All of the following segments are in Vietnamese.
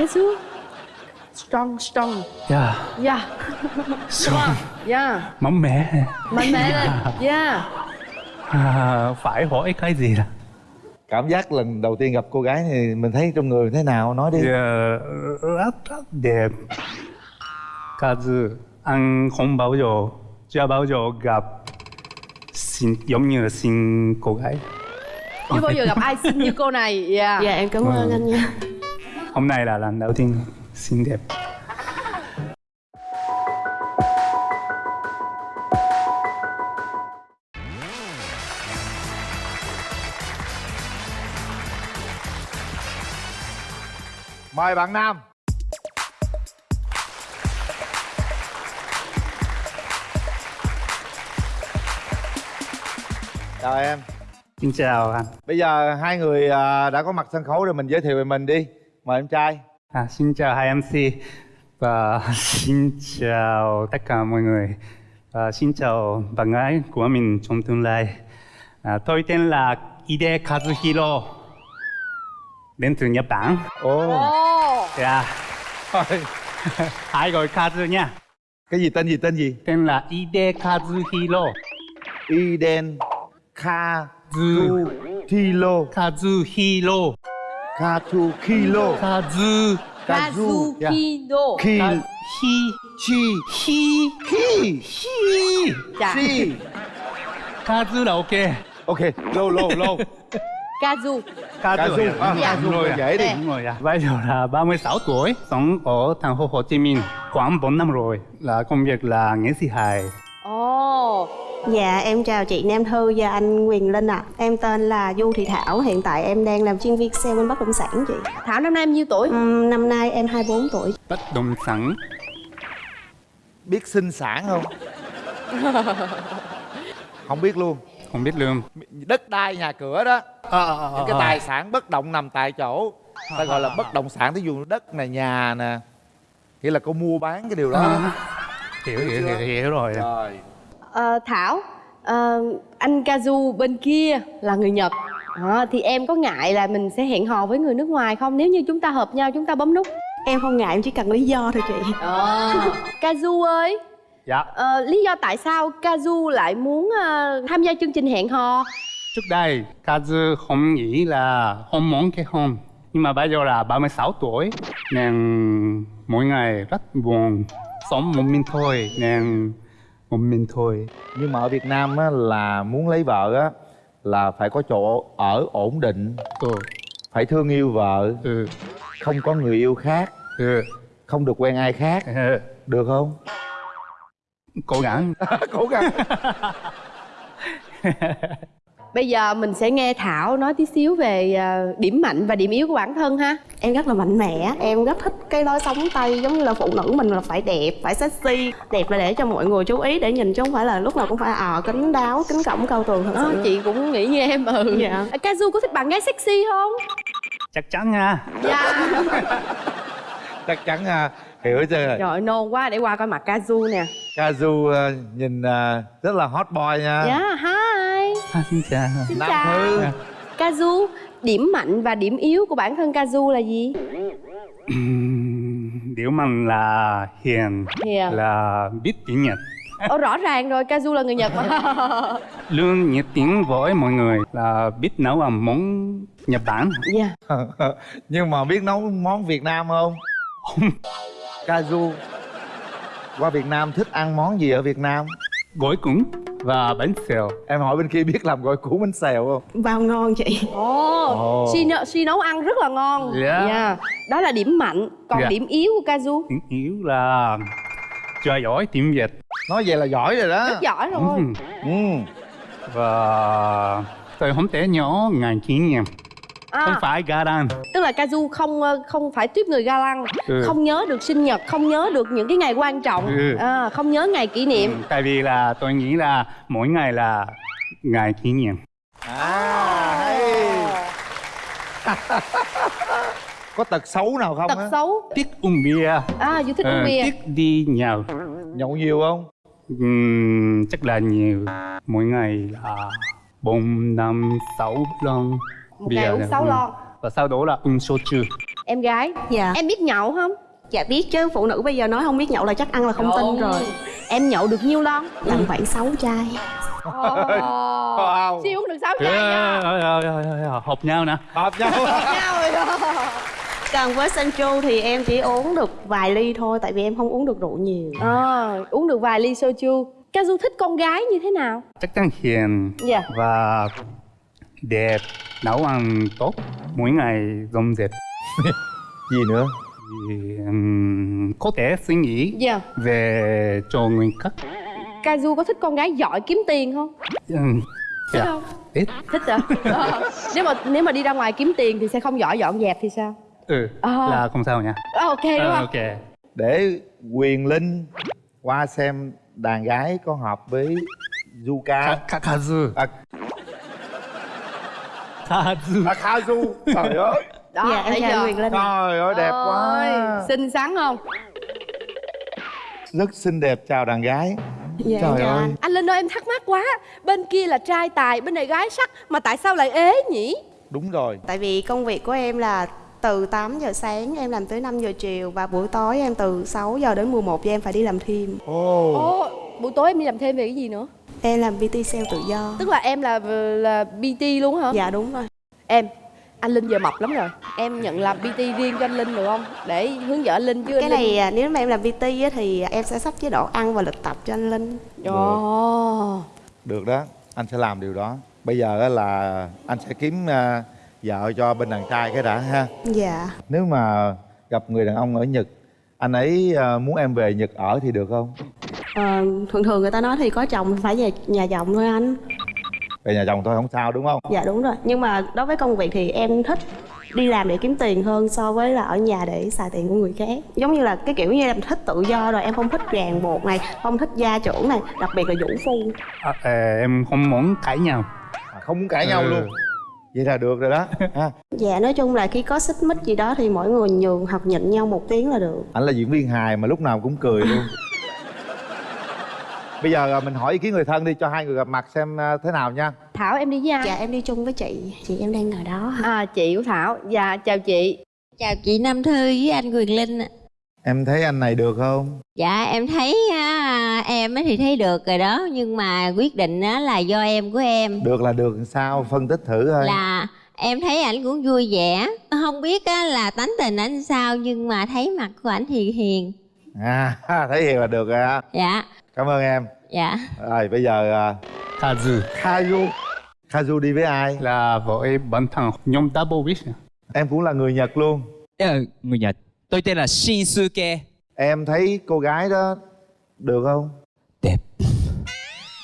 Kazu strong strong Yeah. yeah Strong. yeah Mạnh mẽ. mạnh mẽ lên yeah À, phải hỏi cái gì là? cảm giác lần đầu tiên gặp cô gái thì mình thấy trong người thế nào nói đi Yeah, rất rất đẹp. Kazu, anh không bao giờ, chưa bao giờ gặp xinh giống như xinh cô gái. chưa bao giờ gặp ai xinh như cô này yeah Dạ em cảm ơn Ừ. anh nha Hôm nay là lần đầu tiên xinh đẹp. mời bạn nam chào em Xin chào anh. bây giờ hai người à, đã có mặt sân khấu rồi mình giới thiệu về mình đi mời em trai À, xin chào hai MC và xin chào tất cả mọi người. À, xin chào bạn gái của mình trong tương lai. À, tôi tên là Ide Kazuhiro, đến từ Nhật Bản. ồ Ồ, Yeah. Hai gọi Kazu nha. cái gì tên gì tên gì Tên là Ide Kazuhiro. iden ka Zu Thilo Kazuhiro. Katu Kilo Kazu Kazu yeah. Kazukido Ki Ka Hi Chi Hi Ki Hi. Dạ. Chi Kazu là ok. Ok lô lô lô Kazu Kazu Dạ. Kazu Đúng rồi là à. đi Nè. Đúng rồi à. Bây giờ là 36 tuổi, sống ở thành phố Hồ Chí Minh khoảng 4 năm rồi. Là công việc là nghệ sĩ hài. Ồ. Dạ em chào chị Nam Thư và anh Quyền Linh ạ. Em tên là Du Thị Thảo Hiện tại em đang làm chuyên viên sale bên bất động sản chị. Thảo năm nay em nhiêu tuổi? Ừm, Năm nay em 24 tuổi. Bất động sản. biết sinh sản không? Không biết luôn. Không biết lương. đất đai nhà cửa đó. Những cái tài sản bất động nằm tại chỗ. Ta gọi là bất động sản thí dụ đất này nhà nè. Nghĩa là cô mua bán cái điều đó. À, hiểu, hiểu, hiểu, hiểu rồi. rồi Ờ, Thảo ờ, anh Kazu bên kia là người Nhật Ờ, thì em có ngại là mình sẽ hẹn hò với người nước ngoài không nếu như chúng ta hợp nhau chúng ta bấm nút Em không ngại em chỉ cần lý do thôi chị Ờ. Kazu ơi Dạ. ờ, lý do tại sao Kazu lại muốn ờ, tham gia chương trình hẹn hò Trước đây, Kazu không nghĩ là không muốn kết hôn. Nhưng mà bây giờ là 36 tuổi, nên mỗi ngày rất buồn. Sống một mình thôi, nên một mình thôi. nhưng mà ở việt nam á là muốn lấy vợ á là phải có chỗ ở ổn định Ừ, phải thương yêu vợ ừ, không có người yêu khác ừ. không được quen ai khác ừ. được không Cố gắng. cố gắng bây giờ mình sẽ nghe Thảo nói tí xíu về ờ, điểm mạnh và điểm yếu của bản thân ha. Em rất là mạnh mẽ Em rất thích cái lối sống Tây Giống như là phụ nữ mình là phải đẹp, phải sexy Đẹp là để cho mọi người chú ý Để nhìn chứ không phải là lúc nào cũng phải ờ kính đáo, kính cổng cao tường thật Ờ, sự. chị cũng nghĩ như em ừ. Dạ. À, Kazu có thích bạn gái sexy không? Chắc chắn nha. dạ. Chắc chắn à, hiểu chưa? Trời ơi, nôn quá để qua coi mặt Kazu nè. Kazu à, nhìn à, rất là hot boy nha. Dạ, hi À, xin chào. Xin Nam chào. Thư. Kazu, điểm mạnh và điểm yếu của bản thân Kazu là gì? Điều mạnh là hiền, Hiền. là biết tiếng Nhật. Ồ, rõ ràng rồi, Kazu là người Nhật. Mà Luôn nhiệt tình với mọi người là biết nấu ăn món Nhật Bản. Dạ. Nhưng mà biết nấu món việt nam không? Kazu qua việt nam thích ăn món gì ở việt nam? Gỏi cuốn và bánh xèo. em hỏi bên kia biết làm gỏi cuốn bánh xèo không Bao ngon chị Ồ. Si, nấu, si nấu ăn rất là ngon Dạ. Dạ. Đó là điểm mạnh Còn Dạ. điểm yếu của Kazu Điểm yếu là chưa giỏi tiếng Việt. nói vậy là giỏi rồi đó Rất giỏi rồi Ừm. ừ. Và tôi không thể nhớ ngày kỷ niệm. Không à, phải Garan. Tức là Kazu không ờ, không phải tuyếp người ga lăng Ừ. Không nhớ được sinh nhật, không nhớ được những cái ngày quan trọng Ừ. à, Không nhớ ngày kỷ niệm Ừ, Tại vì là tôi nghĩ là mỗi ngày là ngày kỷ niệm. à hay có tật xấu nào không Tật á xấu Thích uống bia. À, Du thích ờ, uống bia Thích đi nhậu. nhậu nhiều không Ừm, chắc là nhiều. Mỗi ngày là bốn năm sáu lon. Một ngày uống 6 lon. Và sau đó là uống soju. em gái Dạ. em biết nhậu không? Dạ biết chứ phụ nữ bây giờ nói không biết nhậu là chắc ăn là không tin rồi. em nhậu được nhiêu lon? Tầm khoảng 6 chai. Wow. siêu uống được sáu chai nha. hợp nhau nè. Hợp nhau. Nhau rồi. Đó còn với Sancho thì em chỉ uống được vài ly thôi tại vì em không uống được rượu nhiều. À, uống được vài ly soju Kazu thích con gái như thế nào? Chắc chắn hiền Dạ. và đẹp nấu ăn tốt mỗi ngày dọn dẹp. Gì nữa? Thì um, có thể suy nghĩ dạ. về cho người khác Kazu có thích con gái giỏi kiếm tiền không? Um, thích dạ, không? Ít. Thích hả Ờ. nếu mà nếu mà đi ra ngoài kiếm tiền thì sẽ không giỏi dọn dẹp thì sao? Ừ À. là không sao nha. Ờ, ok đúng Ờ, không ok. Để quyền linh qua xem đàn gái có hợp với Zuka. Ka- Ka- Kazu. À, Kazu à Kazu trời ơi. Đó dạ em chào? Quyền Linh trời ơi đẹp quá. Ôi, xinh xắn không? Rất xinh đẹp chào đàn gái. Dạ trời chào ơi. anh. Anh linh ơi em thắc mắc quá. Bên kia là trai tài bên này gái sắc mà tại sao lại ế nhỉ? Đúng rồi. Tại vì công việc của em là từ 8 giờ sáng em làm tới 5 giờ chiều và buổi tối em từ 6 giờ đến 11 giờ em phải đi làm thêm. Ồ. Ồ buổi tối em đi làm thêm về cái gì nữa em làm PT sale tự do. Tức là em là là bt luôn hả? Dạ đúng rồi. Em anh linh giờ mập lắm rồi. Em nhận làm bt riêng cho anh linh được không? Để hướng dẫn anh linh chứ cái anh linh. này à, nếu mà em làm PT á, thì em sẽ sắp chế độ ăn và lịch tập cho anh Linh. Ồ. được đó. Anh sẽ làm điều đó. Bây giờ á là anh sẽ kiếm à, vợ cho bên đàn trai cái đã ha. Dạ. Nếu mà gặp người đàn ông ở nhật anh ấy à, muốn em về nhật ở thì được không Ờ, thường thường người ta nói thì có chồng phải về nhà chồng thôi anh. Về nhà chồng thôi không sao đúng không? Dạ đúng rồi. Nhưng mà đối với công việc thì em thích đi làm để kiếm tiền hơn so với là ở nhà để xài tiền của người khác. Giống như là cái kiểu như em thích tự do rồi em không thích ràng buộc này không thích gia trưởng này đặc biệt là vũ phu. À, à, em không muốn cãi nhau. À, không muốn cãi nhau Ừ. luôn. Vậy là được rồi đó ha. Dạ nói chung là khi có xích mích gì đó thì mỗi người nhường hoặc nhịn nhau một tiếng là được. Anh là diễn viên hài mà lúc nào cũng cười luôn bây giờ à, mình hỏi ý kiến người thân đi cho hai người gặp mặt xem à, thế nào nha. Thảo em đi với ai dạ em đi chung với chị. Chị em đang ngồi đó à chị của thảo. Dạ chào chị. Chào chị Nam Thư với anh Quyền Linh ạ. em thấy anh này được không? Dạ em thấy á, em á thì thấy được rồi đó Nhưng mà quyết định á là do em của em. Được là được sao? Phân tích thử thôi Là em thấy ảnh cũng vui vẻ. Không biết á là tánh tình ảnh sao Nhưng mà thấy mặt của ảnh thì hiền. À thấy hiền là được rồi ha Dạ cảm ơn em dạ rồi bây giờ à, Kazu Kazu Kazu đi với ai là với bản thân nhóm Double Wish em cũng là người nhật luôn Ờ, người Nhật. Tôi tên là Shinsuke. em thấy cô gái đó được không Đẹp.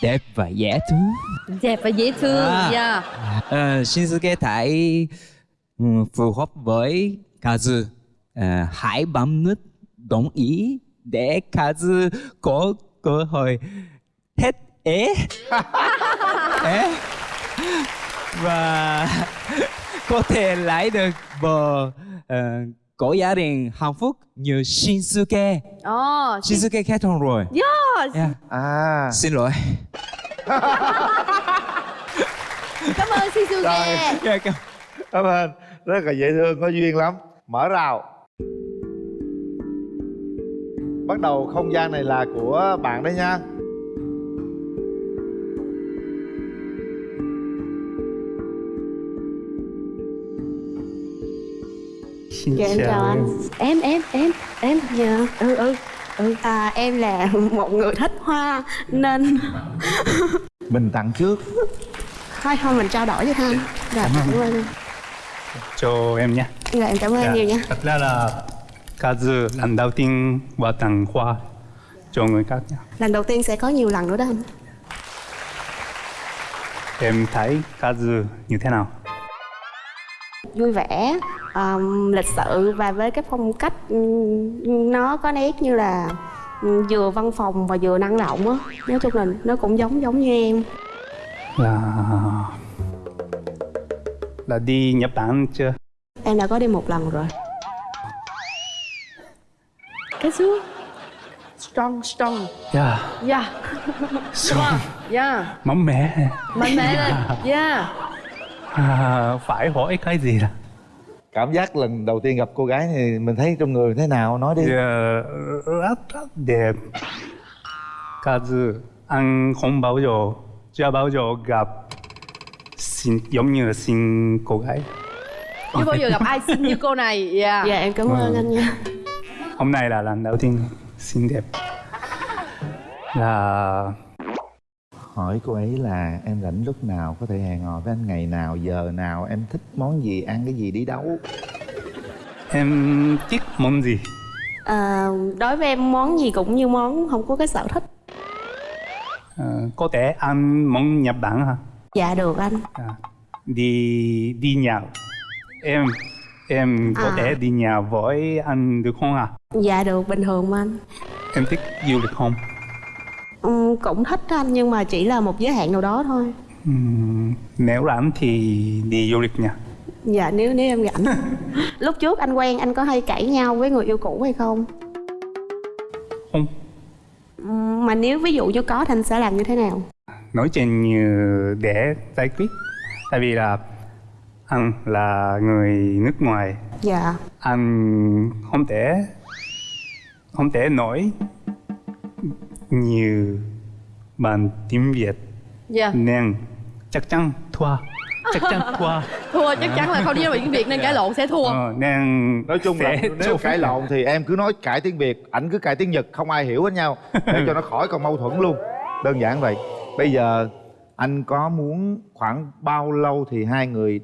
Đẹp và dễ thương. đẹp và dễ thương À. dạ Ờ, Shinsuke thấy ừ, phù hợp với Kazu. Ờ, hãy bấm nút đồng ý để Kazu có cơ hội hết ế. ế. Và có thể lấy được vợ ờ, có gia đình hạnh phúc như Shinsuke. ồ Shinsuke kết hôn rồi. yes. Yeah. à Xin lỗi. cảm ơn Shizuke Dạ, cảm- cảm ơn rất là dễ thương có duyên lắm mở rào bắt đầu không gian này là của bạn đấy nha. Xin dạ em chào anh. em. Em em em dạ. Ừ ừ. Ừ. À, em là một người thích hoa nên mình tặng trước. Thôi thôi mình trao đổi với anh. Dạ cảm ơn. cho em nha. Dạ em cảm ơn Dạ, nhiều nha. Thật ra là Kazu lần đầu tiên và tặng hoa cho người khác nha. Lần đầu tiên sẽ có nhiều lần nữa đó anh. Em thấy Kazu như thế nào? Vui vẻ um, lịch sự và với cái phong cách nó có nét như là vừa văn phòng và vừa năng động á. Nói chung là nó cũng giống giống như em. Là là đi Nhật Bản chưa? Em đã có đi một lần rồi Kazu strong strong. Yeah yeah so, yeah mạnh mẽ. Mạnh mẽ. Lên yeah à, phải hỏi cái gì là cảm giác lần đầu tiên gặp cô gái thì mình thấy trong người thế nào? Nói đi. Dạ, rất rất đẹp. Kazu anh không bao giờ chưa bao giờ gặp xin giống như là xin cô gái. Chưa bao giờ gặp ai xinh như cô này. Dạ. Dạ em cảm ơn Ừ. anh nha hôm nay là lần đầu tiên xinh đẹp. Là hỏi cô ấy là em rảnh lúc nào có thể hẹn hò với anh ngày nào giờ nào em thích món gì ăn cái gì đi đâu? Em thích món gì? À, đối với em món gì cũng như món không có cái sở thích. Ờ, có thể ăn món Nhật Bản hả? Dạ được anh. À, đi đi nhậu em em có À. thể đi nhậu với anh được không à dạ được bình thường mà anh. Em thích du lịch không? Ừm, cũng thích anh nhưng mà chỉ là một giới hạn nào đó thôi. Ừm, nếu rảnh thì đi du lịch nha. Dạ nếu nếu em rảnh. Lúc trước anh quen anh có hay cãi nhau với người yêu cũ hay không? Không. Ừm, mà nếu ví dụ như có thì anh sẽ làm như thế nào? Nói chuyện như để giải quyết. Tại vì là anh là người nước ngoài. Dạ. Anh không thể không thể nói nhiều bằng tiếng Việt. Dạ. Nên chắc chắn thua. Chắc chắn thua. Thua chắc chắn là không đi nói tiếng việt nên cãi lộn sẽ thua. Ờ, nên nói chung là sẽ nếu cãi lộn thì em cứ nói cãi tiếng việt ảnh cứ cãi tiếng nhật không ai hiểu hết nhau. Để cho nó khỏi còn mâu thuẫn luôn. Đơn giản vậy. Bây giờ anh có muốn khoảng bao lâu thì hai người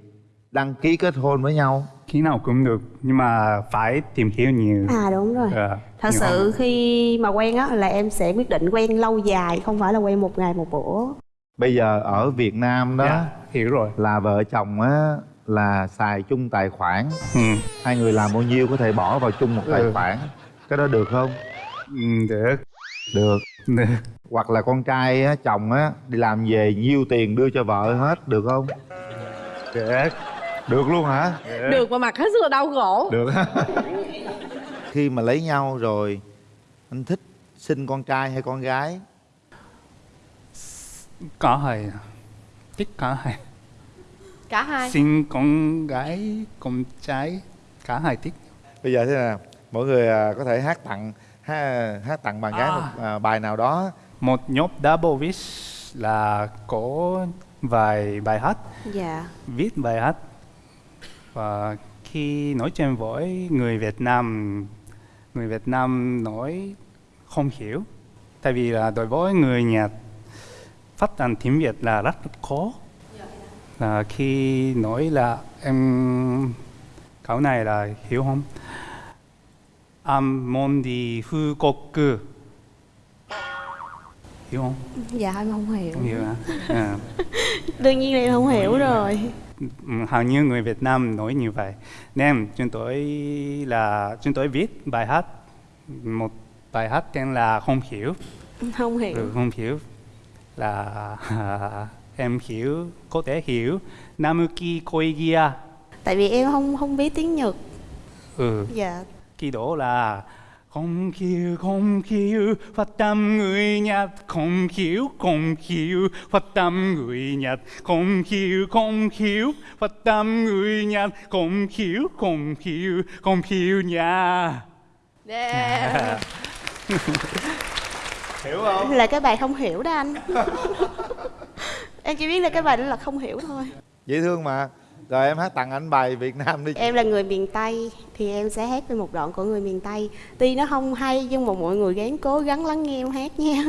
đăng ký kết hôn với nhau? Khi nào cũng được nhưng mà phải tìm hiểu nhiều. À đúng rồi. Ờ, thật nhiều sự hơn. khi mà quen á là em sẽ quyết định quen lâu dài không phải là quen một ngày một bữa. Bây giờ ở việt nam đó Dạ, hiểu rồi. là vợ chồng á là xài chung tài khoản. Ừ. hai người làm bao nhiêu có thể bỏ vào chung một tài Ừ. khoản. Cái đó được không? Ừ, được. Được. Được. Hoặc là con trai á chồng á đi làm về nhiêu tiền đưa cho vợ hết được không? Được. Được luôn hả? Được. Mà mặt hết sức là đau khổ. Được khi mà lấy nhau rồi anh thích sinh con trai hay con gái? Cả hai thích cả hai. Cả hai. Sinh con gái con trai cả hai thích. Bây giờ thế nào? Mọi người à, có thể hát tặng hát, hát tặng bạn gái À. một à, bài nào đó. Một nhóm double wish là có vài bài hát. Dạ. Viết bài hát. Và khi nói chuyện với người Việt Nam người Việt Nam nói không hiểu. Tại vì là đối với người Nhật phát âm tiếng Việt là rất khó. Là khi nói là em câu này là hiểu không? Em muốn đi Phú Quốc hiểu không? Dạ em không hiểu. Không hiểu hả? À. đương nhiên là em không hiểu. rồi hầu như người Việt Nam nói như vậy. Nên chúng tôi là chúng tôi viết bài hát. Một bài hát tên là không hiểu. Không hiểu. Ừ, không hiểu. Là em hiểu có thể hiểu. Namuki Koigia. Tại vì em không không biết tiếng nhật. Ừ. Dạ. Kỳ đó là không hiểu không hiểu phát tâm người Nhật. Không hiểu không hiểu phát tâm người Nhật. Không hiểu không hiểu phát tâm người Nhật. Không hiểu không hiểu không hiểu nha yeah. hiểu không? Là cái bài không hiểu đó anh. Em chỉ biết là cái bài đó là không hiểu thôi. Dễ thương mà rồi em hát tặng anh bài việt nam đi. Em là người miền tây, thì em sẽ hát về một đoạn của người miền tây. Tuy nó không hay, nhưng mà mọi người gắng cố gắng lắng nghe em hát nha.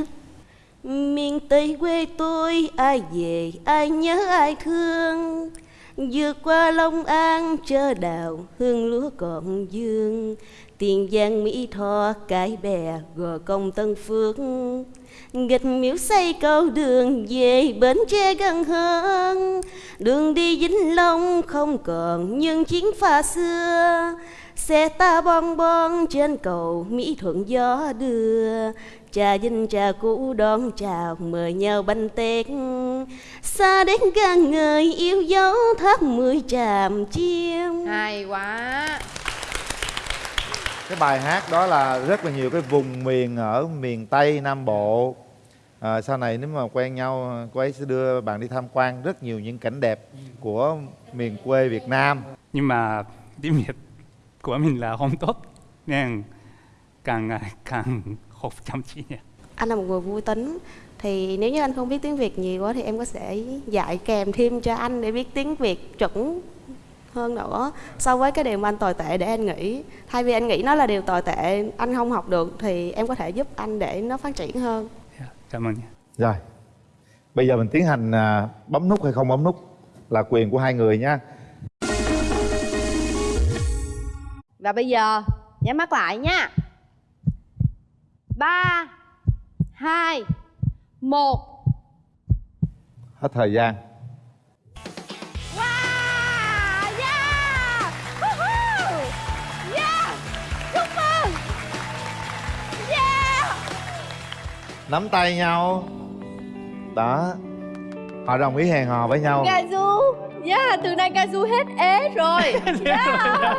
Miền tây quê tôi, ai về, ai nhớ, ai thương. Vượt qua long an, chớ đào hương lúa còn dương. Tiền giang mỹ tho, cái bè gò công tân phước nghịch miếu xây cầu đường về bến tre gần hơn. Đường đi vĩnh long không còn những chiến pha xưa. Xe ta bon bon trên cầu mỹ thuận gió đưa. Trà vinh trà cũ đón chào mời nhau bánh tét. Xa đến gan người yêu dấu thác mười tràm chiêm hay quá. Cái bài hát đó là rất là nhiều cái vùng miền ở miền tây nam bộ à, sau này nếu mà quen nhau cô ấy sẽ đưa bạn đi tham quan rất nhiều những cảnh đẹp của miền quê việt nam. Nhưng mà tiếng Việt của mình là không tốt nên càng ngày càng học chăm chỉ. Nha. anh là một người vui tính thì nếu như anh không biết tiếng việt nhiều quá thì em có thể dạy kèm thêm cho anh để biết tiếng việt chuẩn hơn nữa. So với cái điều mà anh tồi tệ để anh nghĩ thay vì anh nghĩ nó là điều tồi tệ anh không học được thì em có thể giúp anh để nó phát triển hơn cảm ơn nha. rồi bây giờ mình tiến hành à, bấm nút hay không bấm nút là quyền của hai người nha Và bây giờ nhắm mắt lại nha. 3 2 1 hết thời gian nắm tay nhau. Đó. Họ đồng ý hẹn hò với nhau. Kazu! Yeah, từ nay Kazu hết ế rồi. Yeah!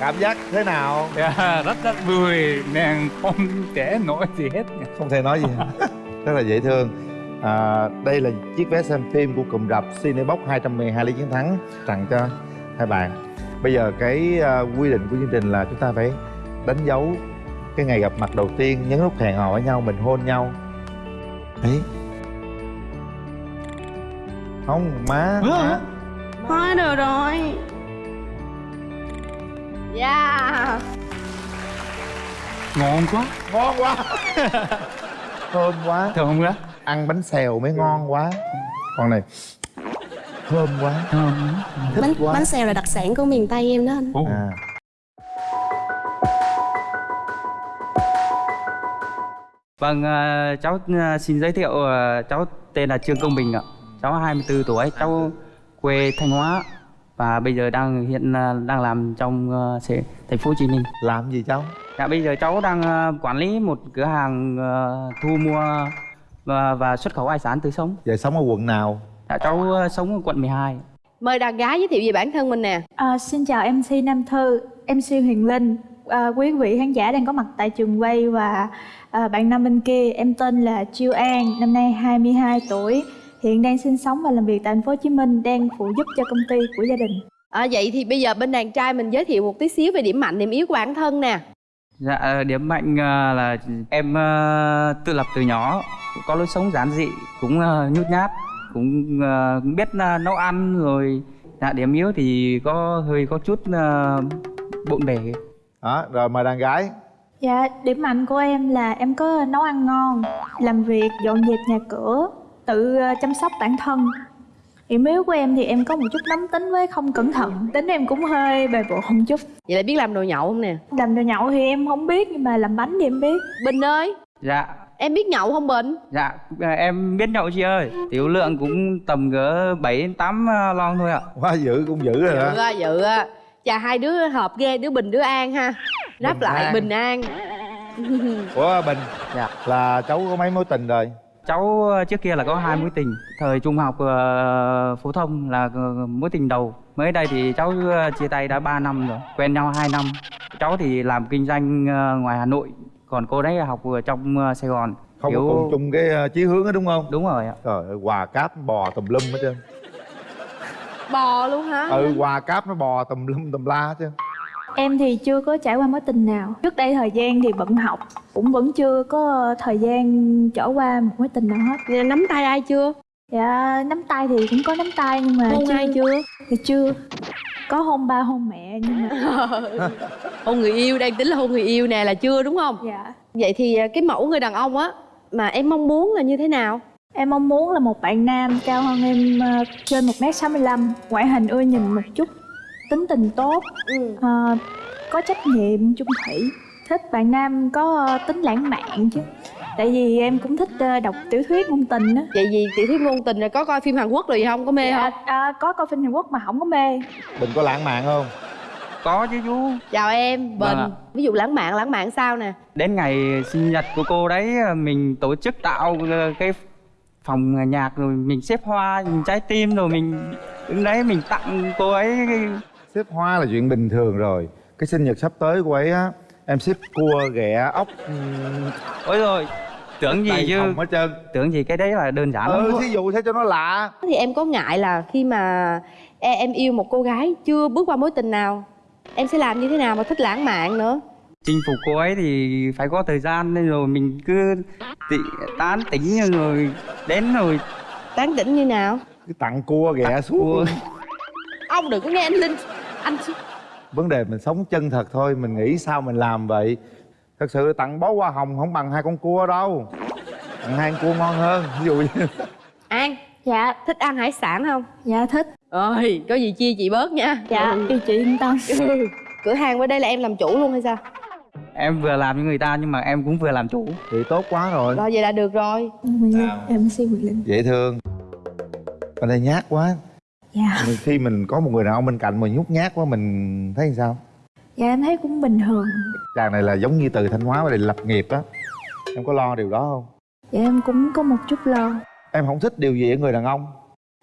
cảm giác thế nào? Dạ, rất rất vui. Nên không thể nói gì hết không thể nói gì. Rất là dễ thương. À, đây là chiếc vé xem phim của cụm rạp Cinebox 212 lý chiến thắng tặng cho hai bạn. Bây giờ cái à, quy định của chương trình là chúng ta phải đánh dấu cái ngày gặp mặt đầu tiên nhấn nút hẹn hò với nhau mình hôn nhau. Đấy không má má. thôi được rồi. Yeah! Ngon quá, ngon quá. Thơm quá. Thơm quá. ăn bánh xèo mới ngon quá. Con này thơm quá. Thơm. bánh quá. Bánh xèo là đặc sản của miền tây em đó anh. À Vâng, ờ, cháu ờ, xin giới thiệu ờ, cháu tên là Trương Công Bình ạ. Cháu 24 tuổi, cháu quê Thanh Hóa và bây giờ đang hiện đang làm trong thành phố Hồ Chí Minh. làm gì cháu Dạ bây giờ cháu đang quản lý một cửa hàng thu mua và, và xuất khẩu hải sản tươi sống. giờ sống ở quận nào Dạ cháu sống ở quận 12. Mời đàn gái giới thiệu về bản thân mình nè. À, xin chào MC Nam Thư, MC Huyền Linh, à, quý vị khán giả đang có mặt tại trường quay và à, bạn nam bên kia, em tên là Chiêu An, năm nay 22 tuổi, hiện đang sinh sống và làm việc tại thành phố Hồ Chí Minh, đang phụ giúp cho công ty của gia đình. À, vậy thì bây giờ bên đàn trai mình giới thiệu một tí xíu về điểm mạnh, điểm yếu của bản thân nè. Dạ điểm mạnh là em tự lập từ nhỏ, có lối sống giản dị, cũng nhút nhát, cũng biết nấu ăn rồi. Dạ điểm yếu thì có hơi có chút bộn bề. Đó rồi mời đàn gái Dạ, điểm mạnh của em là em có nấu ăn ngon, làm việc, dọn dẹp nhà cửa, tự à, chăm sóc bản thân. Điểm yếu của em thì em có một chút nóng tính với không cẩn thận, tính em cũng hơi bề bộn một chút. Vậy là biết làm đồ nhậu không nè? Làm đồ nhậu thì em không biết nhưng mà làm bánh thì em biết. Bình ơi, Dạ em biết nhậu không Bình? dạ ờ, em biết nhậu chị ơi. Tiểu lượng cũng tầm cỡ 7 đến 8 ờ, lon thôi ạ. quá dữ cũng dữ rồi đó á, dự á. Chà hai đứa hợp ghê, đứa Bình đứa An ha. Đáp Bình lại An. Bình An. ủa bình Dạ. là cháu có mấy mối tình rồi? Cháu ờ, trước kia là có hai mối tình. Thời trung học ờ, phổ thông là ờ, mối tình đầu. Mới đây thì cháu chia tay đã 3 năm rồi Quen nhau 2 năm. Cháu thì làm kinh doanh ngoài Hà Nội. Còn cô đấy học ở trong Sài Gòn. Không Kiểu- có cùng chung cái chí hướng đó đúng không? Đúng rồi ạ. Trời ơi quà cáp bò tùm lum hết trơn Bò luôn hả? ừ quà cáp nó bò tùm lum tùm la hết trơn Em thì chưa có trải qua mối tình nào. Trước đây thời gian thì bận học, cũng vẫn chưa có thời gian trải qua một mối tình nào hết. Nắm tay ai chưa? Dạ, nắm tay thì cũng có nắm tay nhưng mà Hôn ai chưa? Thì chưa. Có hôn ba hôn mẹ nhưng mà hôn người yêu, đang tính là hôn người yêu nè là chưa đúng không? dạ. Vậy thì à, cái mẫu người đàn ông á mà em mong muốn là như thế nào? Em mong muốn là một bạn nam cao hơn em ờ, trên 1m65 Ngoại hình ưa nhìn một chút Tính tình tốt Ừ. ờ, Có trách nhiệm, chung thủy Thích bạn nam có ờ, tính lãng mạn chứ Tại vì em cũng thích đọc tiểu thuyết ngôn tình á Vậy gì tiểu thuyết ngôn tình rồi có coi phim Hàn Quốc rồi gì không? Có mê Dạ, không? à, Có coi phim Hàn Quốc mà không có mê bình có lãng mạn không Có chứ chú Chào em, Bình. Vâng ạ. Ví dụ lãng mạn, lãng mạn sao nè? Đến ngày sinh nhật của cô đấy Mình tổ chức tạo cái phòng nhạc rồi mình xếp hoa, mình trái tim rồi mình đứng đấy mình tặng cô ấy. Xếp hoa là chuyện bình thường rồi. Cái sinh nhật sắp tới của ấy á em xếp cua ghẹ ốc. Ôi rồi tưởng gì chứ? hết trơn. Tưởng gì cái đấy là đơn giản lắm. Ừ ạ. thí dụ thế cho nó lạ. Thì em có ngại là khi mà e- em yêu một cô gái chưa bước qua mối tình nào em sẽ làm như thế nào mà thích lãng mạn nữa chinh phục cô ấy thì phải có thời gian nên rồi mình cứ tị, tán tỉnh rồi đến rồi. Tán tỉnh như nào? Cứ tặng cua ghẹ xuống. cua. Ông đừng có nghe anh linh anh vấn đề mình sống chân thật thôi mình nghĩ sao mình làm vậy? Thật sự tặng bó hoa hồng không bằng hai con cua đâu. Tặng hai con cua ngon hơn ví dụ như. An dạ thích ăn hải sản không? Dạ thích. Ơi có gì chia chị bớt nha. Dạ yêu chị yên tâm. Ừ. cửa hàng bên đây là em làm chủ luôn hay sao em vừa làm với người ta nhưng mà em cũng vừa làm chủ. Thì tốt quá rồi. Rồi vậy là được rồi. Linh, em xin Quyền Linh dễ thương. Bên đây nhát quá. Dạ. Mình- khi mình có một người đàn ông bên cạnh mà nhút nhát quá mình thấy sao? Dạ em thấy cũng bình thường. Chàng này là giống như từ thanh hóa về đây lập nghiệp á. Em có lo điều đó không? Dạ em cũng có một chút lo. Em không thích điều gì ở người đàn ông.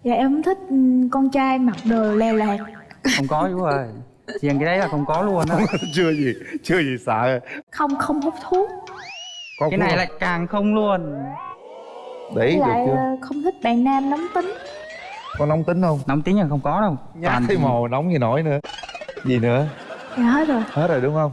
Dạ em không thích ừ, con trai mặc đồ leo lạc không có chú ơi riêng cái đấy là không có luôn á. Chưa gì chưa gì sợ không không hút thuốc. Có cái này lại càng không luôn. Với ý được lại chưa? ờ, không thích bạn nam nóng tính. Có nóng tính không? Nóng tính là không có đâu. Nhát Toàn thấy mồ nóng gì nổi nữa. Gì nữa? Dạ hết rồi. Hết rồi đúng không?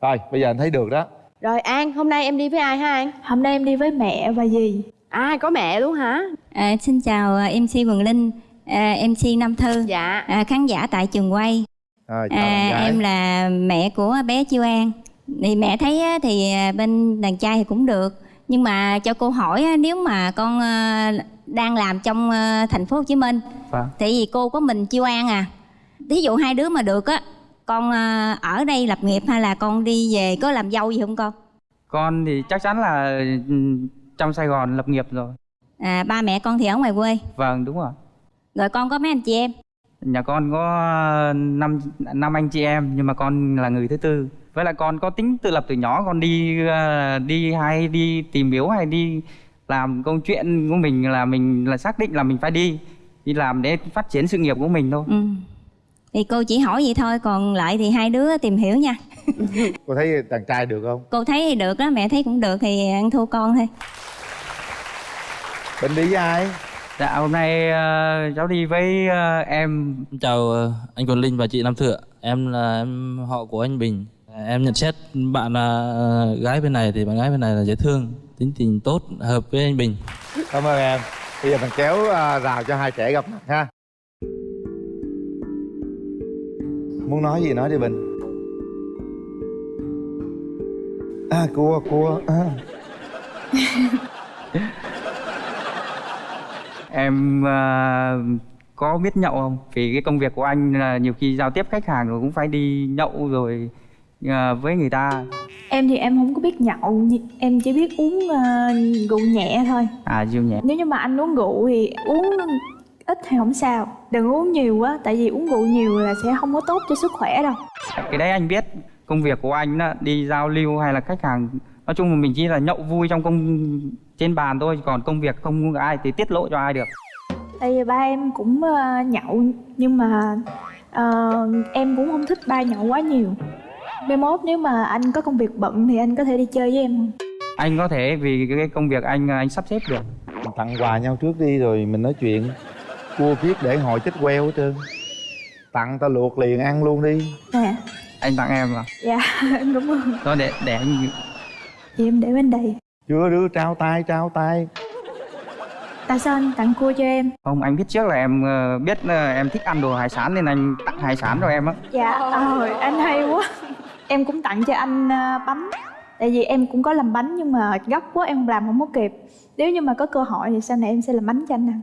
Rồi bây giờ anh thấy được đó. Rồi an hôm nay em đi với ai hả an? Hôm nay em đi với mẹ và dì. À có mẹ luôn hả? À, xin chào à, MC Quỳnh Linh, à, MC Nam Thư, dạ. À, khán giả tại trường quay. Chào À, em là mẹ của bé Chiêu An. Thì mẹ thấy á, thì à, bên đàn trai thì cũng được, nhưng mà cho cô hỏi á, nếu mà con à, đang làm trong à, thành phố Hồ Chí Minh, Vâng. thì vì cô có mình Chiêu An à. Thí dụ hai đứa mà được á, con à, ở đây lập nghiệp hay là con đi về có làm dâu gì không con? con thì chắc chắn là ừ, trong sài gòn lập nghiệp rồi À, ba mẹ con thì ở ngoài quê, vâng đúng rồi rồi con có mấy anh chị em? Nhà con có năm năm anh chị em nhưng mà con là người thứ tư với lại con có tính tự lập từ nhỏ con đi ờ, đi hay đi tìm hiểu hay đi làm câu chuyện của mình là mình là xác định là mình phải đi đi làm để phát triển sự nghiệp của mình thôi Ừ. Thì cô chỉ hỏi vậy thôi, còn lại thì hai đứa tìm hiểu nha. cô thấy đàn trai được không Cô thấy thì được đó, mẹ thấy cũng được thì ăn thua con thôi. bên đi với ai dạ hôm nay ờ, cháu đi với ờ, em. Chào ờ, anh Quỳnh Linh và chị Nam Thượng Em là em họ của anh Bình. Em nhận xét bạn là ờ, gái bên này thì bạn gái bên này là dễ thương Tính tình tốt, hợp với anh Bình. Cảm ơn em. Bây giờ mình kéo à, rào cho hai trẻ gặp mặt ha. Muốn nói gì nói đi bình. À cua cua. à. em ờ, có biết nhậu không? Vì cái công việc của anh là nhiều khi giao tiếp khách hàng rồi cũng phải đi nhậu rồi ờ, với người ta. Em thì em không có biết nhậu em chỉ biết uống ờ, rượu nhẹ thôi. À rượu nhẹ. Nếu như mà anh uống rượu thì uống ít thì không sao. Đừng uống nhiều quá tại vì uống rượu nhiều là sẽ không có tốt cho sức khỏe đâu. Cái đấy anh biết công việc của anh đó, đi giao lưu hay là khách hàng nói chung là mình chỉ là nhậu vui trong công trên bàn thôi còn công việc không ai thì tiết lộ cho ai được. Tại vì ba em cũng ờ, nhậu nhưng mà ờ, em cũng không thích ba nhậu quá nhiều. Mai mốt nếu mà anh có công việc bận thì anh có thể đi chơi với em không? Anh có thể vì cái công việc anh anh sắp xếp được. Mình tặng quà nhau trước đi rồi mình nói chuyện. Cua kiết để hồi chết queo hết trơn. Tặng tao luộc liền ăn luôn đi. Nè. Anh tặng em à? Dạ em cảm ơn đó để để anh thì em để bên đây. Chưa đứa trao tay trao tay. Tại sao anh tặng cua cho em. Không anh biết trước là em ờ, biết ờ, em thích ăn đồ hải sản nên anh tặng hải sản cho em á. Dạ ờ anh hay quá. Em cũng tặng cho anh ờ, bánh. Tại vì em cũng có làm bánh nhưng mà gấp quá em làm không có kịp. Nếu như mà có cơ hội thì sau này em sẽ làm bánh cho anh ăn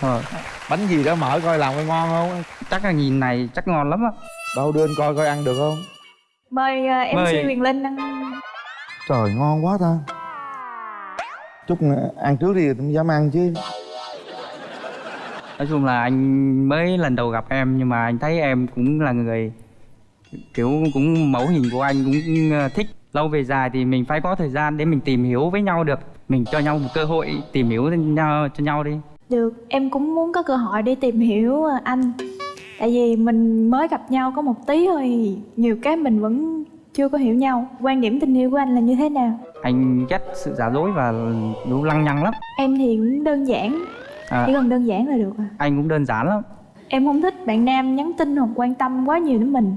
ờ, bánh gì đó mở coi làm coi ngon không? Chắc là nhìn này chắc ngon lắm á. Đâu đưa anh coi coi ăn được không? Mời ờ, mc Mời. huyền linh ăn trời ngon quá ta. Chút nữa ăn trước đi tôi dám ăn chứ. Nói chung là anh mới lần đầu gặp em nhưng mà anh thấy em cũng là người kiểu cũng mẫu hình của anh cũng ờ, thích. Lâu về dài thì mình phải có thời gian để mình tìm hiểu với nhau được. Mình cho nhau một cơ hội tìm hiểu cho nhau cho nhau đi. Được em cũng muốn có cơ hội để tìm hiểu ờ, anh. Tại vì mình mới gặp nhau có một tí thôi nhiều cái mình vẫn chưa có hiểu nhau. Quan điểm tình yêu của anh là như thế nào? Anh ghét sự giả dối và đủ lăng nhăng lắm. Em thì cũng đơn giản. À, chỉ cần đơn giản là được à? Anh cũng đơn giản lắm. Em không thích bạn nam nhắn tin hoặc quan tâm quá nhiều đến mình.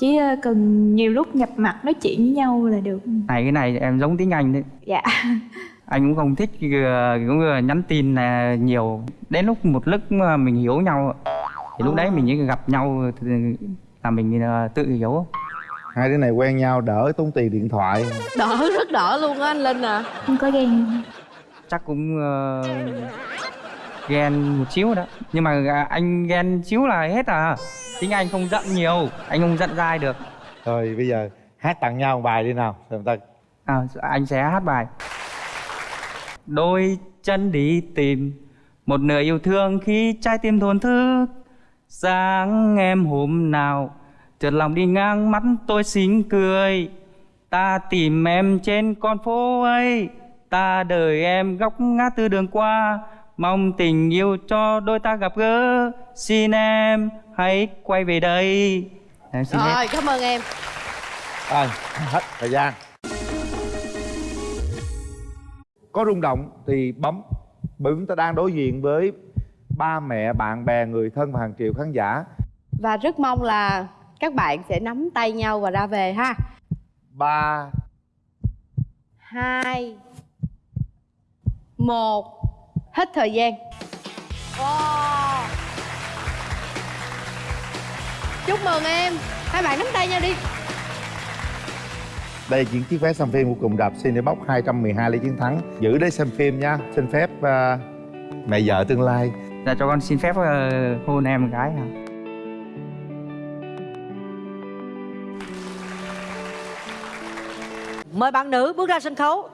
Chỉ ờ, cần nhiều lúc gặp mặt nói chuyện với nhau là được. Này cái này em giống tiếng anh đấy. Dạ. Anh cũng không thích ờ, cũng ờ, nhắn tin là nhiều. Đến lúc một lúc mà mình hiểu nhau thì lúc đấy mình chỉ gặp nhau là mình tự hiểu hai đứa này quen nhau đỡ tốn tiền điện thoại. Đỡ rất đỡ luôn á anh linh à. Không có ghen. Chắc cũng ờ, ghen một xíu đó. Nhưng mà à, anh ghen xíu là hết à. Tiếng anh không giận nhiều anh không giận dai được. Rồi bây giờ hát tặng nhau một bài đi nào xem ta à, anh sẽ hát bài. Đôi chân đi tìm một nửa yêu thương khi trái tim thổn thức. Sáng em hôm nào chợt lòng đi ngang mắt tôi xinh cười. Ta tìm em trên con phố ấy. Ta đợi em góc ngã tư đường qua. Mong tình yêu cho đôi ta gặp gỡ. Xin em hãy quay về đây. Em xin hết. rồi cảm ơn em. Rồi hết thời gian. Có rung động thì bấm. Bởi chúng ta đang đối diện với ba mẹ bạn bè người thân và hàng triệu khán giả. Và rất mong là các bạn sẽ nắm tay nhau và ra về ha. Ba. Hai. Một. Hết thời gian. Wow. chúc mừng em. Hai bạn nắm tay nhau đi. Đây là những chiếc vé xem phim của cùng đạp Cinebox 212 lấy chiến thắng. Giữ để xem phim nha. Xin phép uh, mẹ vợ tương lai. Dạ cho con xin phép ờ, hôn em một cái hả Mời bạn nữ bước ra sân khấu.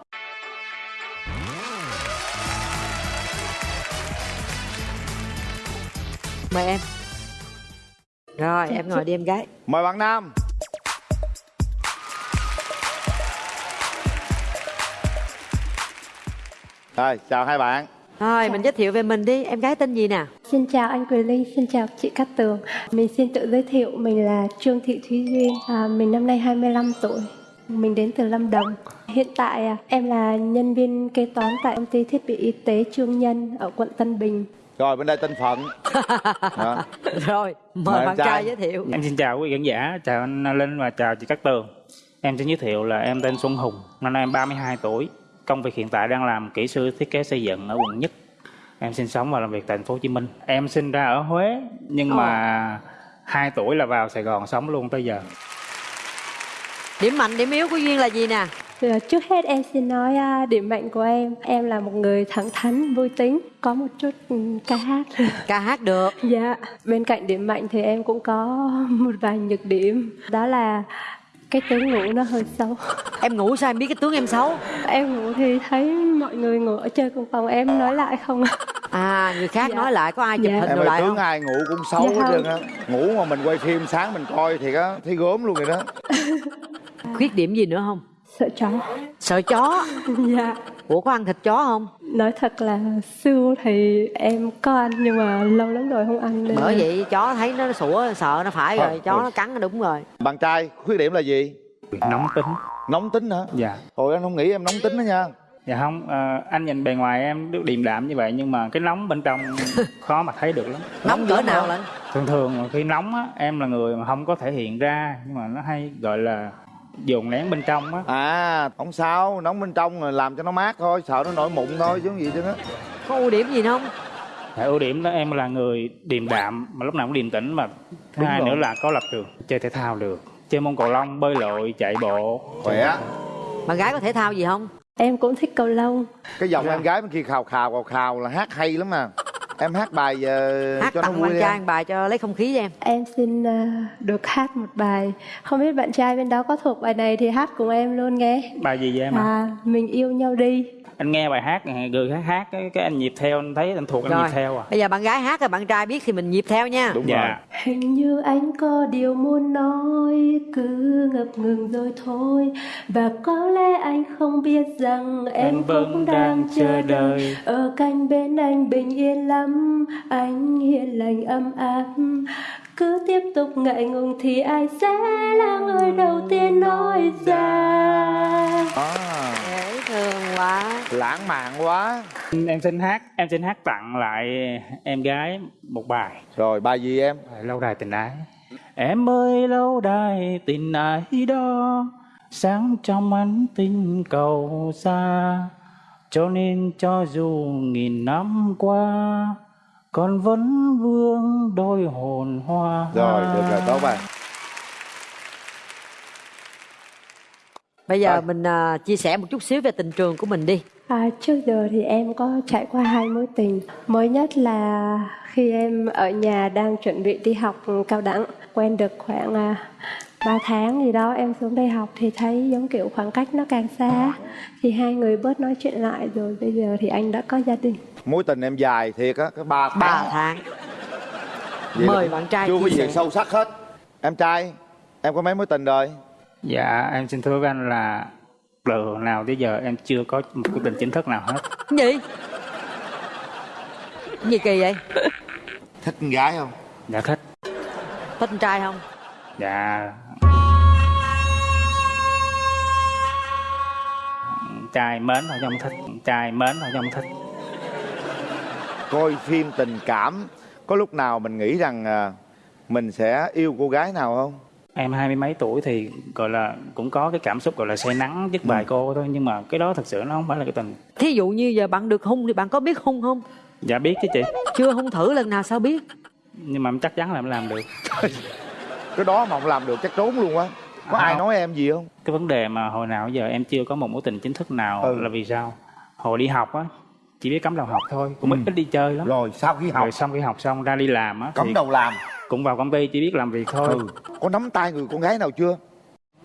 Mời em. Rồi em ngồi đi em gái. Mời bạn nam. Rồi chào hai bạn. Rồi mình giới thiệu về mình đi. Em gái tên gì nè? Xin chào anh Quỳ Linh, xin chào chị Cát Tường. Mình xin tự giới thiệu, mình là Trương Thị Thúy Duyên. À, Mình năm nay 25 tuổi Mình đến từ Lâm Đồng Hiện tại à, em là nhân viên kế toán tại công ty thiết bị y tế Trương Nhân ở quận Tân Bình rồi bên đây tên phận. Rồi mời, Mời bạn trai. trai giới thiệu Em xin chào quý khán giả, chào anh Linh và chào chị Cát Tường. Em xin giới thiệu là em tên Xuân Hùng, năm nay em 32 tuổi. Công việc hiện tại đang làm kỹ sư thiết kế xây dựng ở quận Nhất. Em sinh sống và làm việc tại thành phố Hồ Chí Minh. Em sinh ra ở Huế nhưng mà 2 tuổi là vào Sài Gòn sống luôn tới giờ. Điểm mạnh, điểm yếu của Duyên là gì nè? Thì, à, Trước hết em xin nói à, điểm mạnh của em. Em là một người thẳng thắn, vui tính Có một chút ừ, ca hát. Ca hát được. Dạ, bên cạnh điểm mạnh thì em cũng có một vài nhược điểm. Đó là cái tướng ngủ nó hơi xấu. Em ngủ sao em biết cái tướng em xấu? Em ngủ thì thấy mọi người ngủ ở chơi cùng phòng em nói lại không? À À người khác Dạ. nói lại có ai chụp Dạ. hình em lại tướng không? ai ngủ cũng xấu Dạ hết trơn á. ngủ mà mình quay phim sáng mình coi thì á thấy gớm luôn rồi đó Khuyết điểm gì nữa không? Sợ chó. Sợ chó? Dạ. Ủa có ăn thịt chó không? Nói thật là xưa thì em có ăn nhưng mà lâu lắm rồi không ăn nên Bởi vậy chó thấy nó sủa sợ nó phải rồi. Thôi, Chó nó cắn nó đúng rồi. Bạn trai khuyết điểm là gì? Nóng tính. nóng tính hả? Dạ. hồi anh không nghĩ em nóng tính đó nha. Dạ không, ờ, anh nhìn bề ngoài em được điềm đạm như vậy nhưng mà cái nóng bên trong khó mà thấy được lắm. Nóng cỡ nào lên Thường thường khi nóng á, em là người mà không có thể hiện ra nhưng mà nó hay gọi là dồn nén bên trong á. à không sao nóng bên trong rồi làm cho nó mát thôi sợ nó nổi mụn thôi chứ không gì chứ á Có ưu điểm gì không? Dạ, ưu điểm đó em là người điềm đạm mà lúc nào cũng điềm tĩnh mà. Thứ hai rồi. nữa là có lập trường chơi thể thao được. Chơi môn cầu lông bơi lội chạy bộ. Khỏe. Bạn gái có thể thao gì không? Em cũng thích cầu lông. Cái giọng em gái bên kia khào khào khào khào là hát hay lắm mà em hát bài ờ, Hát cho nó tặng vui bạn trai bài cho lấy không khí cho em. Em xin à, được hát một bài. Không biết bạn trai bên đó có thuộc bài này thì hát cùng em luôn nghe. Bài gì vậy em ạ? À, mình yêu nhau đi anh nghe bài hát người khác hát cái, cái anh nhịp theo anh thấy anh thuộc anh Rồi nhịp theo à? bây giờ bạn gái hát rồi bạn trai biết thì mình nhịp theo nha. Đúng dạ. rồi. Hình như anh có điều muốn nói Cứ ngập ngừng rồi thôi. Và có lẽ anh không biết rằng Em Anh vẫn cũng đang đang chờ đợi. đợi. Ở cạnh bên anh bình yên lắm Anh hiền lành ấm áp Cứ tiếp tục ngại ngùng Thì ai sẽ là người đầu tiên nói ra. À, dễ thương quá. Lãng mạn quá. Em xin hát em xin hát tặng lại em gái một bài. Rồi bài gì em? Lâu đài tình ái. Em ơi lâu đài tình ai đó Sáng trong ánh tinh cầu xa Cho nên cho dù nghìn năm qua Con vẫn vương đôi hồn hoa rồi được rồi tốt rồi bây giờ mình à, chia sẻ một chút xíu về tình trường của mình đi À, trước giờ thì em có trải qua hai mối tình. Mới nhất là khi em ở nhà đang chuẩn bị đi học cao đẳng, quen được khoảng à, 3 tháng gì đó em xuống đây học thì thấy giống kiểu khoảng cách nó càng xa. Thì hai người bớt nói chuyện lại rồi bây giờ thì anh đã có gia đình. Mối tình em dài thiệt á cái ba tháng. 3 tháng. Vậy mời bạn trai chưa có gì sâu sắc hết. Em trai em có mấy mối tình rồi? Dạ em xin thưa với anh là từ nào tới giờ em chưa có một cái tình chính thức nào hết. Gì? Gì kỳ vậy? Thích con gái không? Dạ thích. Thích con trai không? Dạ. Trai mến thôi không thích. Trai mến thôi không thích coi phim tình cảm có lúc nào mình nghĩ rằng à, mình sẽ yêu cô gái nào không? Em hai mươi mấy tuổi thì gọi là cũng có cái cảm xúc gọi là say nắng với vài cô thôi Nhưng mà cái đó thật sự nó không phải là cái tình. Thí dụ như giờ bạn được hung thì bạn có biết hung không? Dạ biết chứ chị. Chưa hung thử lần nào sao biết? Nhưng mà em chắc chắn là em làm được. Cái đó mà không làm được chắc trốn luôn á. Có À, ai nói em gì không? Cái vấn đề mà hồi nào giờ em chưa có một mối tình chính thức nào Ừ. là vì sao? Hồi đi học á Chỉ biết cắm đầu học thôi Cũng ít, ít đi chơi lắm. Rồi sau khi học? Rồi xong khi học xong ra đi làm á cắm đầu làm? Cũng vào công ty chỉ biết làm việc thôi. Ừ. có nắm tay người con gái nào chưa?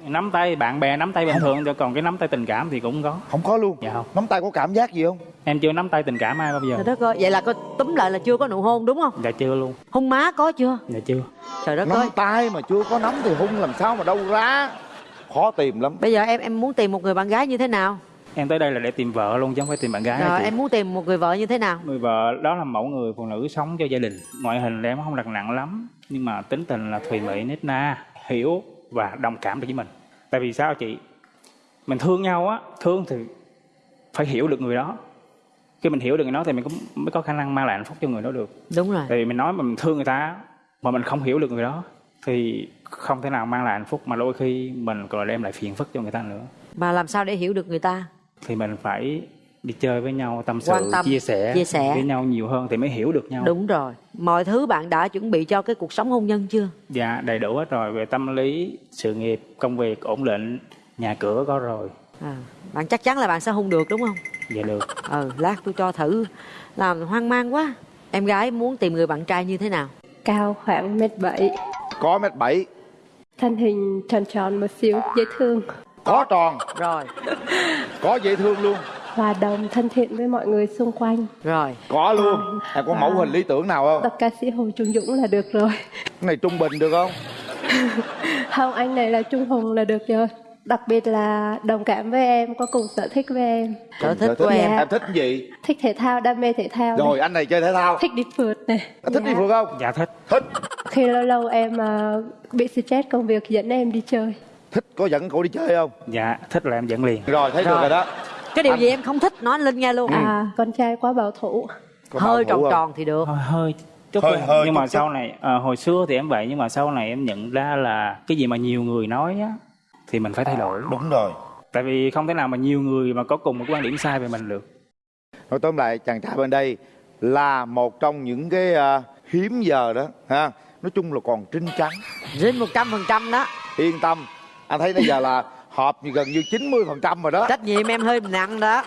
Nắm tay bạn bè nắm tay bình thường thôi còn cái nắm tay tình cảm thì cũng có. Không có luôn? Dạ không. Nắm tay có cảm giác gì không? Em chưa nắm tay tình cảm ai bao giờ. Trời đất ơi vậy là có túm lại là chưa có nụ hôn đúng không? Dạ chưa luôn. Hôn má có chưa? Dạ chưa. Trời đất nắm ơi. tay mà chưa có nắm thì hung làm sao mà đâu ra? Khó tìm lắm. Bây giờ em em muốn tìm một người bạn gái như thế nào em tới đây là để tìm vợ luôn chứ không phải tìm bạn gái rồi em muốn tìm một người vợ như thế nào? Người vợ đó là mẫu người phụ nữ sống cho gia đình. Ngoại hình là em không đặt nặng lắm nhưng mà tính tình là thùy mị nết na hiểu và đồng cảm được với mình. Tại vì sao chị? Mình thương nhau á thương thì phải hiểu được người đó. Khi mình hiểu được người đó thì mình cũng mới có khả năng mang lại hạnh phúc cho người đó được. Đúng rồi. Tại vì mình nói mà mình thương người ta mà mình không hiểu được người đó thì không thể nào mang lại hạnh phúc mà đôi khi mình còn đem lại phiền phức cho người ta nữa. Mà làm sao để hiểu được người ta thì mình phải đi chơi với nhau tâm sự Quan tâm, chia sẻ chia sẻ. với nhau nhiều hơn thì mới hiểu được nhau. Đúng rồi. Mọi thứ bạn đã chuẩn bị cho cái cuộc sống hôn nhân chưa? Dạ đầy đủ hết rồi. Về tâm lý sự nghiệp công việc ổn định nhà cửa có rồi. À, bạn chắc chắn là bạn sẽ hôn được đúng không? Dạ được. Ừ lát tôi cho thử. Làm hoang mang quá. Em gái muốn tìm người bạn trai như thế nào? Cao khoảng mét bảy, có mét bảy. Thân hình tròn tròn một xíu, dễ thương. Có tròn rồi có dễ thương luôn Hòa đồng thân thiện với mọi người xung quanh. rồi có luôn em có mẫu hình lý tưởng nào không Tập ca sĩ Hồ Trung Dũng là được rồi. cái này trung bình được không Không, anh này là Trung Hùng là được rồi. Đặc biệt là đồng cảm với em, có cùng sở thích với em. sở thích Sở của em Dạ. em thích gì Thích thể thao, đam mê thể thao. rồi này. anh này chơi thể thao Thích đi phượt này. anh thích đi Dạ. phượt không dạ thích thích Khi lâu lâu em à, bị stress công việc dẫn em đi chơi. Thích có dẫn cô đi chơi không? Dạ thích là em dẫn liền. Rồi thấy được Rồi. rồi đó. Cái điều Anh- gì em không thích nói anh linh nghe luôn À, con trai quá bảo thủ. Có hơi tròn không? tròn thì được. Hơi hơi chút Hơi- thôi. hơi nhưng mà chút chút. sau này à, hồi xưa thì em vậy nhưng mà sau này em nhận ra là cái gì mà nhiều người nói á thì mình phải thay đổi. Đúng rồi. Tại vì không thể nào mà nhiều người mà có cùng một quan điểm sai về mình được. Nói tóm lại chàng trai bên đây là một trong những cái à, hiếm giờ đó ha. Nói chung là còn trinh trắng. Dính một trăm phần trăm đó. Yên tâm anh thấy bây giờ là họp gần như 90 phần trăm rồi đó trách nhiệm em hơi nặng đó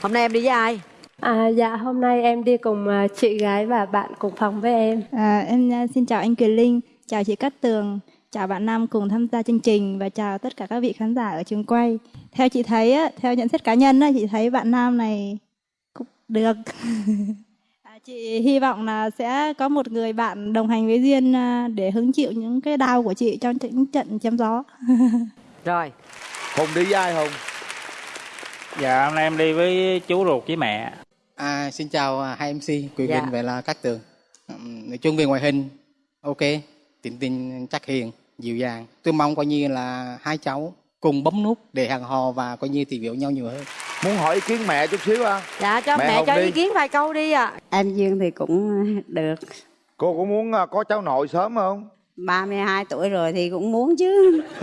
hôm nay em đi với ai À, dạ, hôm nay em đi cùng à, chị gái và bạn cùng phòng với em. À, em à, xin chào anh Quyền Linh, chào chị Cát Tường, chào bạn Nam cùng tham gia chương trình và chào tất cả các vị khán giả ở trường quay. Theo chị thấy, á, theo nhận xét cá nhân, á, chị thấy bạn Nam này cũng được. chị hy vọng là sẽ có một người bạn đồng hành với Duyên à, để hứng chịu những cái đau của chị trong những trận chém gió. rồi hùng đi với ai hùng dạ hôm nay em đi với chú ruột với mẹ À, xin chào à, hai MC Quyền Dạ. Linh và là Cát Tường. Ừm, Nói chung về ngoại hình, ok, tính tình chắc hiền, dịu dàng. Tôi mong coi như là hai cháu cùng bấm nút để hẹn hò và coi như tìm hiểu nhau nhiều hơn. Muốn hỏi ý kiến mẹ chút xíu à dạ cho Mẹ mẹ, cho đi. ý kiến vài câu đi ạ. Em Duyên thì cũng được. Cô có muốn à, có cháu nội sớm không? 32 tuổi rồi thì cũng muốn chứ.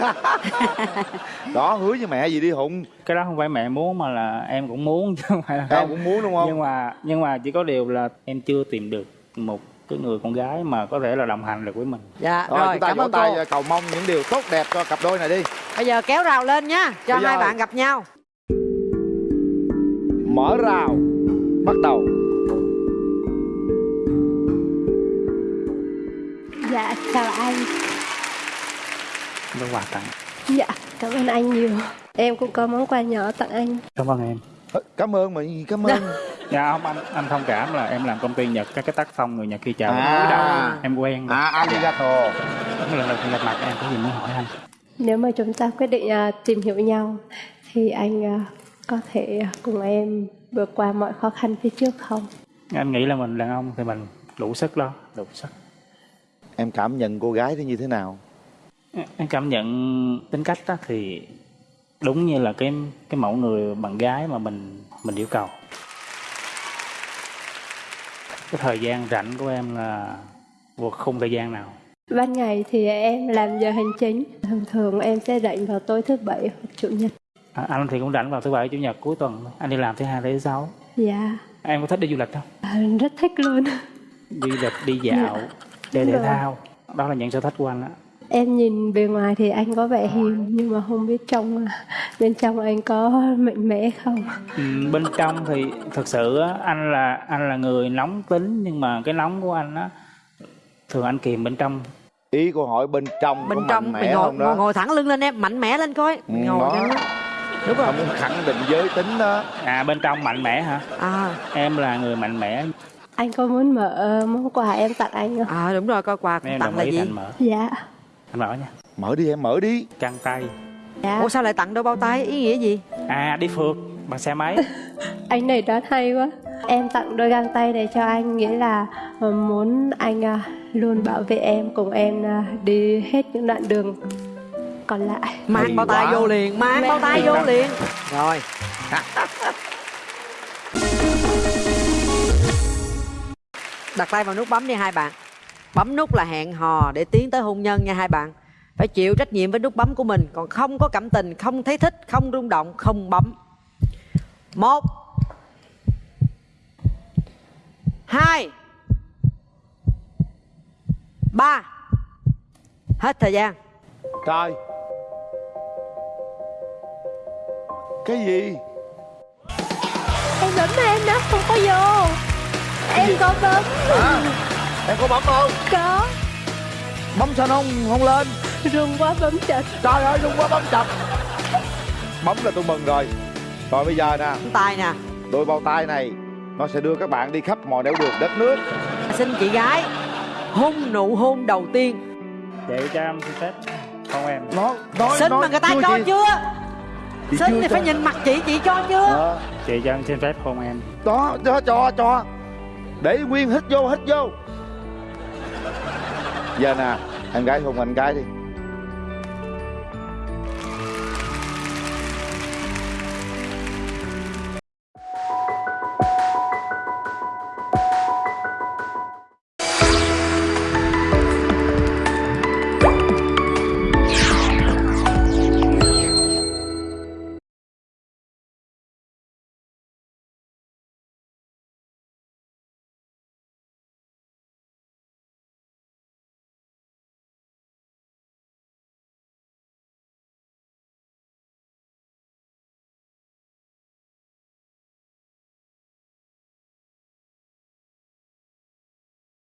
Đó hứa với mẹ gì đi hụng cái đó không phải mẹ muốn mà là em cũng muốn chứ không phải là Em cũng muốn đúng không? nhưng mà nhưng mà chỉ có điều là em chưa tìm được một cái người con gái mà có thể là đồng hành được với mình. Dạ rồi, rồi, chúng ta cảm vỗ ơn tay cô. cầu mong những điều tốt đẹp cho cặp đôi này đi. Bây giờ kéo rào lên nha cho Bây giờ- hai bạn gặp nhau mở rào bắt đầu Dạ, chào anh. có quà tặng Dạ, cảm ơn anh nhiều. Em cũng có món quà nhỏ tặng anh. cảm ơn em Ờ, cảm ơn mà gì cảm ơn dạ không anh anh thông cảm là em làm công ty nhật các cái tác phong người nhật khi chào À. em quen rồi. à arigato lần đầu gặp mặt em có gì muốn hỏi anh Nếu mà chúng ta quyết định à, tìm hiểu nhau thì anh à, có thể cùng em vượt qua mọi khó khăn phía trước không? anh nghĩ là mình đàn ông thì mình đủ sức đó đủ sức em cảm nhận cô gái thì như thế nào em cảm nhận tính cách đó thì đúng như là cái cái mẫu người bạn gái mà mình mình yêu cầu cái thời gian rảnh của em là vượt khung thời gian nào Ban ngày thì em làm giờ hành chính. Thường thường em sẽ rảnh vào tối thứ bảy hoặc chủ nhật. À, anh thì cũng rảnh vào thứ bảy chủ nhật cuối tuần. Anh đi làm thứ hai thứ sáu. Dạ, em có thích đi du lịch không? À, rất thích luôn. đi lịch đi dạo chơi thể Rồi. thao. Đó là những sở thích của anh á Em nhìn bề ngoài thì anh có vẻ hiền nhưng mà không biết trong bên trong anh có mạnh mẽ không? Ừ, bên trong thì thật sự á, anh là anh là người nóng tính nhưng mà cái nóng của anh á thường anh kìm bên trong. Ý cô hỏi bên trong bên có trong mạnh mẽ ngồi, không đó? ngồi ngồi thẳng lưng lên em mạnh mẽ lên coi. Ừ, ngồi đó. lên đúng rồi. Không muốn khẳng định giới tính đó. À bên trong mạnh mẽ hả? À. Em là người mạnh mẽ. Anh có muốn mở món quà em tặng anh không? à đúng rồi coi quà em tặng là ý gì? anh mở. Dạ. anh mở nha. Mở đi em mở đi. Căng tay. Dạ. ủa sao lại tặng đôi bao tay? Ý nghĩa gì? À đi phượt bằng xe máy. Anh này đoán hay quá. Em tặng đôi găng tay này cho anh nghĩa là ờ, muốn anh à, luôn bảo vệ em cùng em đi hết những đoạn đường còn lại. mang Hay bao tay vô liền mang bao tay vô liền. Rồi. Đặt tay vào nút bấm đi hai bạn. Bấm nút là hẹn hò để tiến tới hôn nhân nha hai bạn. Phải chịu trách nhiệm với nút bấm của mình còn không có cảm tình không thấy thích không rung động không bấm. Một hai ba. Hết thời gian. Trời cái gì? Em bấm mà em nó không có vô. Em có bấm. à, em có bấm không? Có. bấm sao nó không không lên? Rung quá bấm chật. trời ơi đúng quá bấm chập bấm là tôi mừng rồi. Rồi bây giờ nè. Tay nè. Đôi bao tay này nó sẽ đưa các bạn đi khắp mọi nẻo đường đất nước. Xin chị gái hôn nụ hôn đầu tiên. Chị cho em xin phép. Con em. Nó nói xin nói mà người ta cho chị- chưa chị xin thì phải nhìn mặt chị chị cho chưa? Đó, chị cho em xin phép hôn em. Đó cho cho cho. Để nguyên hít vô hít vô. Giờ nè em gái hôn anh gái đi